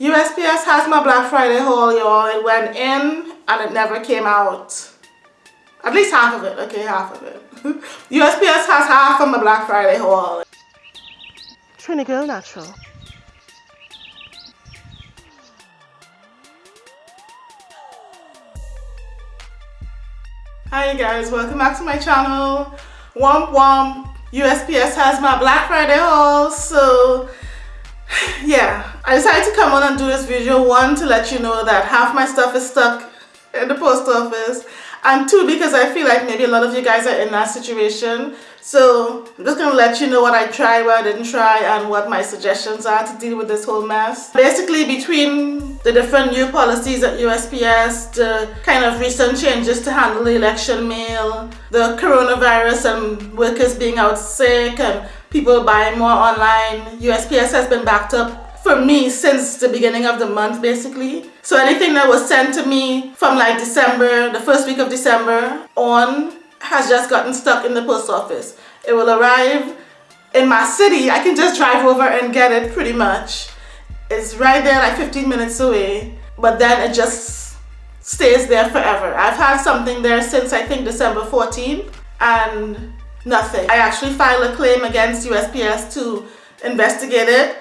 USPS has my Black Friday haul, y'all. It went in and it never came out. At least half of it, okay, half of it. USPS has half of my Black Friday haul. Trini Girl Natural. Hi guys, welcome back to my channel. Womp womp. USPS has my Black Friday haul, so yeah. I decided to come on and do this video, one, to let you know that half my stuff is stuck in the post office, and two, because I feel like maybe a lot of you guys are in that situation. So I'm just to let you know what I tried, what I didn't try, and what my suggestions are to deal with this whole mess. Basically, between the different new policies at USPS, the kind of recent changes to handle the election mail, the coronavirus and workers being out sick, and people buying more online, USPS has been backed up for me since the beginning of the month basically. So anything that was sent to me from like December, the first week of December on has just gotten stuck in the post office. It will arrive in my city. I can just drive over and get it pretty much. It's right there like 15 minutes away but then it just stays there forever. I've had something there since I think December 14th and nothing. I actually filed a claim against USPS to investigate it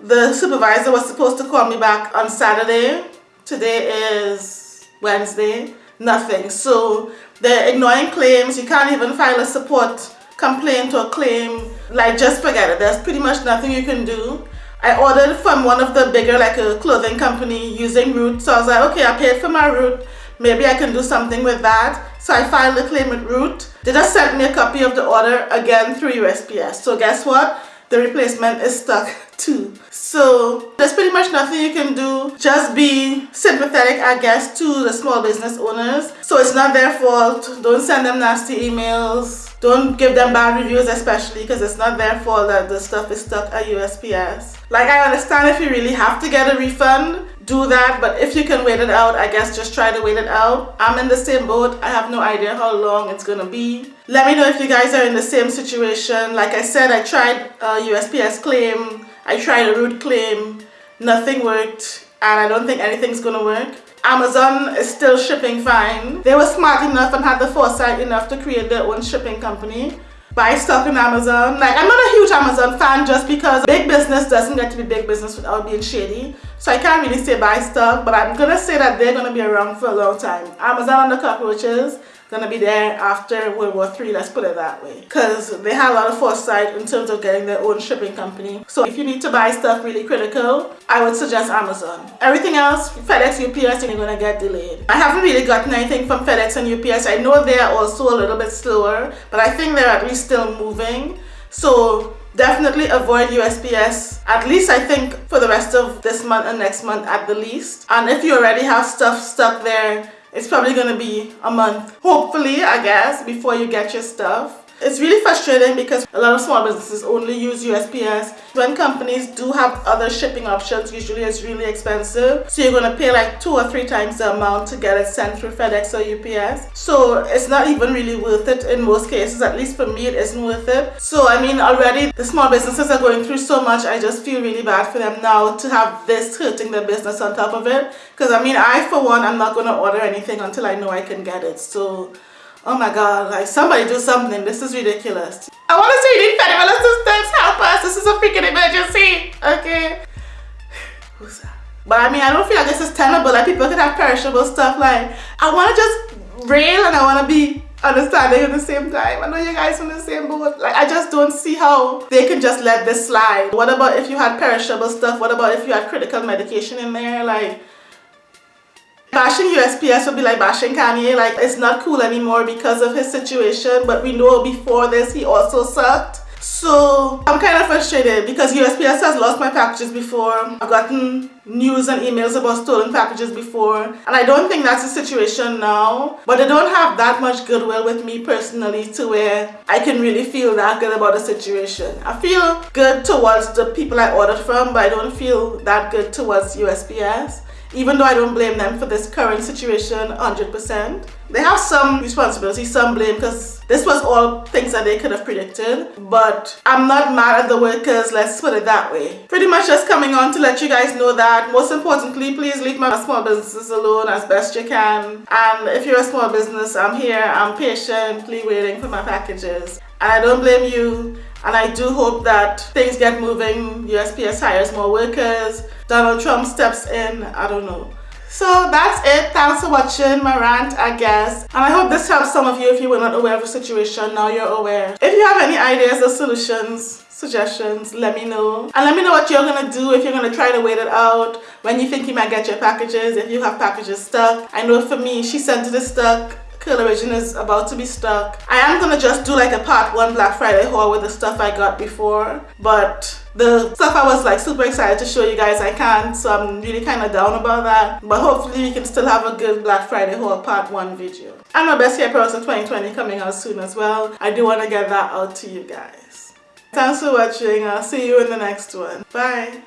the supervisor was supposed to call me back on Saturday. Today is Wednesday. Nothing. So they're ignoring claims. You can't even file a support complaint or claim. Like just forget it. There's pretty much nothing you can do. I ordered from one of the bigger like a clothing company using Route. So I was like, okay, I paid for my Route. Maybe I can do something with that. So I filed a claim with Route. They just sent me a copy of the order again through USPS. So guess what? The replacement is stuck too. So there's pretty much nothing you can do. Just be sympathetic, I guess, to the small business owners. So it's not their fault. Don't send them nasty emails. Don't give them bad reviews, especially because it's not their fault that the stuff is stuck at USPS. Like I understand if you really have to get a refund, do that. But if you can wait it out, I guess just try to wait it out. I'm in the same boat. I have no idea how long it's gonna be. Let me know if you guys are in the same situation. Like I said, I tried a USPS claim I tried a Route claim, nothing worked, and I don't think anything's gonna work. Amazon is still shipping fine. They were smart enough and had the foresight enough to create their own shipping company. Buy stuff in Amazon. Like, I'm not a huge Amazon fan just because big business doesn't get to be big business without being shady. So I can't really say buy stuff, but I'm gonna say that they're gonna be around for a long time. Amazon and the cockroaches, gonna be there after World War III, let's put it that way. Because they had a lot of foresight in terms of getting their own shipping company. So if you need to buy stuff really critical, I would suggest Amazon. Everything else, FedEx, UPS, you're gonna get delayed. I haven't really gotten anything from FedEx and UPS. I know they are also a little bit slower, but I think they're at least still moving. So definitely avoid USPS at least I think for the rest of this month and next month at the least and if you already have stuff stuck there it's probably to be a month, hopefully, I guess, before you get your stuff. It's really frustrating because a lot of small businesses only use USPS. When companies do have other shipping options, usually it's really expensive. So you're going to pay like two or three times the amount to get it sent through FedEx or UPS. So it's not even really worth it in most cases. At least for me, it isn't worth it. So I mean, already the small businesses are going through so much. I just feel really bad for them now to have this hurting their business on top of it. Because I mean, I for one, I'm not going to order anything until I know I can get it. So Oh my God, like somebody do something. This is ridiculous. I want to say you need federal assistance. Help us. This is a freaking emergency. Okay. Who's that? But I mean, I don't feel like this is tenable. Like people can have perishable stuff. Like I want to just rail and I want to be understanding at the same time. I know you guys on the same boat. Like I just don't see how they can just let this slide. What about if you had perishable stuff? What about if you had critical medication in there? Like Bashing USPS would be like bashing Kanye, like it's not cool anymore because of his situation, but we know before this he also sucked. So I'm kind of frustrated because USPS has lost my packages before. I've gotten news and emails about stolen packages before and I don't think that's the situation now. But they don't have that much goodwill with me personally to where I can really feel that good about the situation. I feel good towards the people I ordered from but I don't feel that good towards USPS even though I don't blame them for this current situation 100%. they have some responsibility, some blame because this was all things that they could have predicted. But I'm not mad at the workers, let's put it that way. Pretty much just coming on to let you guys know that most importantly, please leave my small businesses alone as best you can. And if you're a small business, I'm here, I'm patiently waiting for my packages. And I don't blame you. And I do hope that things get moving. USPS hires more workers. Donald Trump steps in. I don't know. So that's it. Thanks for watching my rant, I guess. And I hope this helps some of you if you were not aware of the situation. Now you're aware. If you have any ideas or solutions, suggestions, let me know. And let me know what you're gonna do if you're gonna try to wait it out, when you think you might get your packages, if you have packages stuck. I know for me, she sent it stuck Curl Origin is about to be stuck. I am gonna just do like a part one Black Friday haul with the stuff I got before, but the stuff I was like super excited to show you guys I can't, so I'm really kind of down about that. But hopefully we can still have a good Black Friday haul part one video. And my best hair products of 2020 coming out soon as well. I do want to get that out to you guys. Thanks for watching. I'll see you in the next one. Bye.